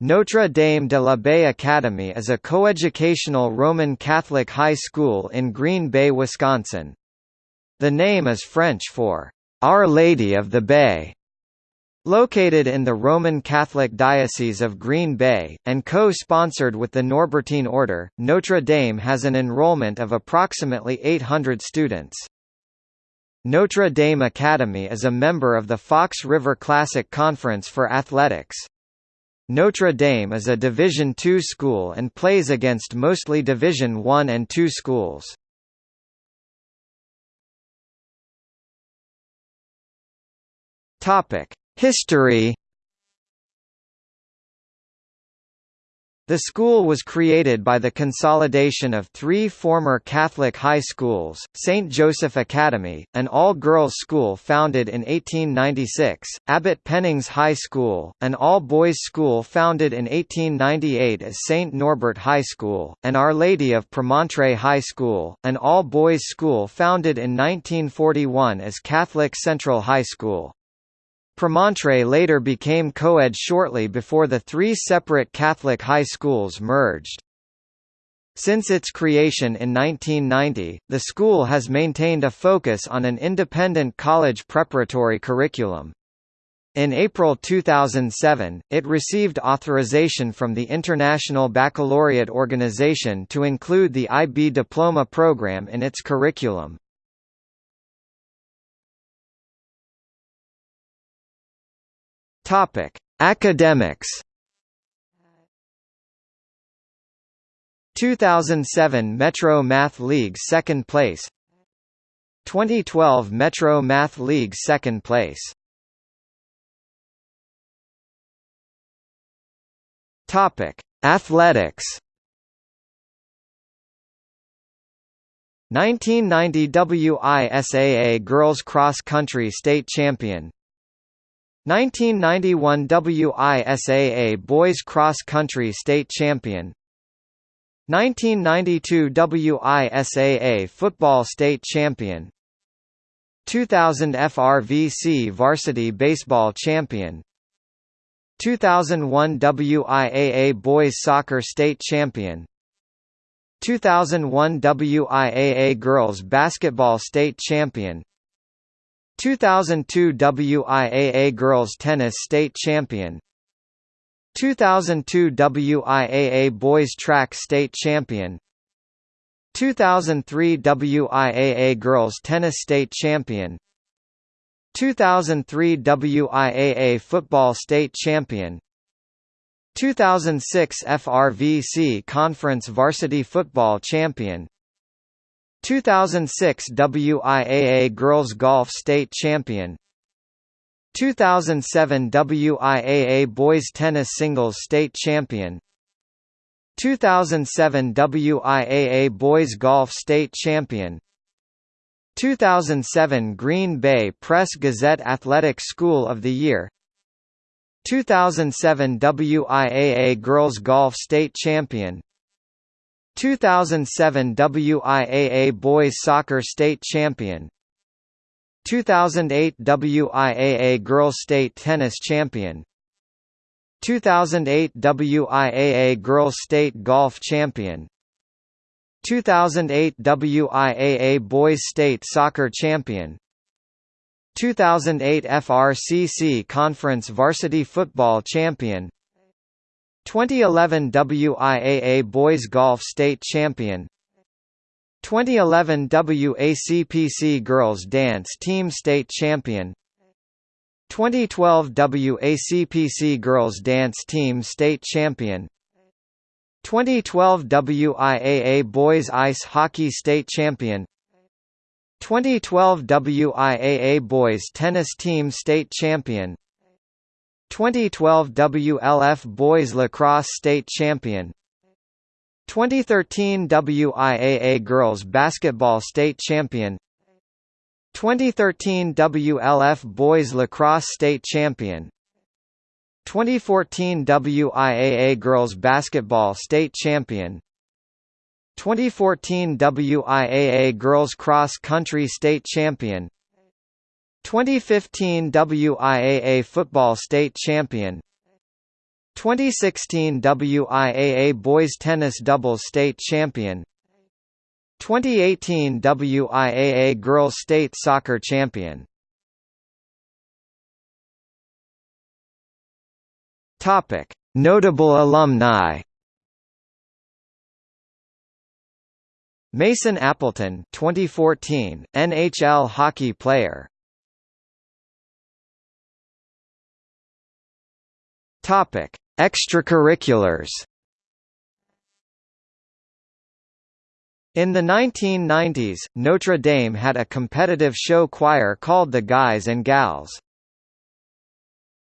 Notre Dame de la Baie Academy is a coeducational Roman Catholic high school in Green Bay, Wisconsin. The name is French for Our Lady of the Bay. Located in the Roman Catholic Diocese of Green Bay, and co-sponsored with the Norbertine Order, Notre Dame has an enrollment of approximately 800 students. Notre Dame Academy is a member of the Fox River Classic Conference for Athletics. Notre Dame is a Division II school and plays against mostly Division I and II schools. History The school was created by the consolidation of three former Catholic high schools, St. Joseph Academy, an all-girls school founded in 1896, Abbot Pennings High School, an all-boys school founded in 1898 as St. Norbert High School, and Our Lady of Premontre High School, an all-boys school founded in 1941 as Catholic Central High School. Premontre later became co-ed shortly before the three separate Catholic high schools merged. Since its creation in 1990, the school has maintained a focus on an independent college preparatory curriculum. In April 2007, it received authorization from the International Baccalaureate Organization to include the IB diploma program in its curriculum. Topic: Academics. 2007 Metro Math League second place. 2012 Metro Math League second place. Topic: Athletics. 1990 WISAA Girls Cross Country State Champion 1991 WISAA Boys Cross Country State Champion. 1992 WISAA Football State Champion. 2000 FRVC Varsity Baseball Champion. 2001 WIAA Boys Soccer State Champion. 2001 WIAA Girls Basketball State Champion 2002 WIAA Girls Tennis State Champion. 2002 WIAA Boys Track State Champion. 2003 WIAA Girls Tennis State Champion. 2003 WIAA Football State Champion. 2006 FRVC Conference Varsity Football Champion 2006 WIAA Girls Golf State Champion. 2007 WIAA Boys Tennis Singles State Champion. 2007 WIAA Boys Golf State Champion. 2007 Green Bay Press Gazette Athletic School of the Year. 2007 WIAA Girls Golf State Champion 2007 WIAA Boys Soccer State Champion 2008 WIAA Girls State Tennis Champion 2008 WIAA Girls State Golf Champion 2008 WIAA Boys State Soccer Champion 2008 FRCC Conference Varsity Football Champion 2011 WIAA Boys Golf State Champion. 2011 WACPC Girls Dance Team State Champion. 2012 WACPC Girls Dance Team State Champion. 2012 WIAA Boys Ice Hockey State Champion. 2012 WIAA Boys Tennis Team State Champion 2012 WLF Boys Lacrosse State Champion. 2013 WIAA Girls Basketball State Champion. 2013 WLF Boys Lacrosse State Champion. 2014 WIAA Girls Basketball State Champion. 2014 WIAA Girls Cross Country State Champion 2015 WIAA Football State Champion 2016 WIAA Boys Tennis Doubles State Champion 2018 WIAA Girls State Soccer Champion Topic: Notable alumni. Mason Appleton, 2014, NHL hockey player. Topic: Extracurriculars. In the 1990s, Notre Dame had a competitive show choir called the Guys and Gals.